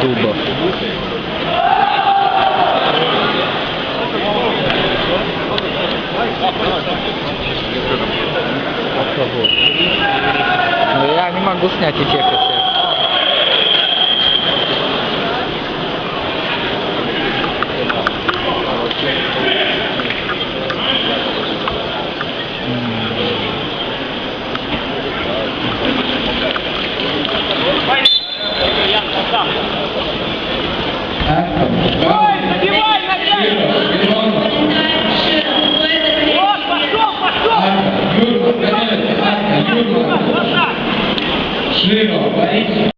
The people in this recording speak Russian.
дубов. Но я не могу снять эти. Mm-hmm. Широ, Борис.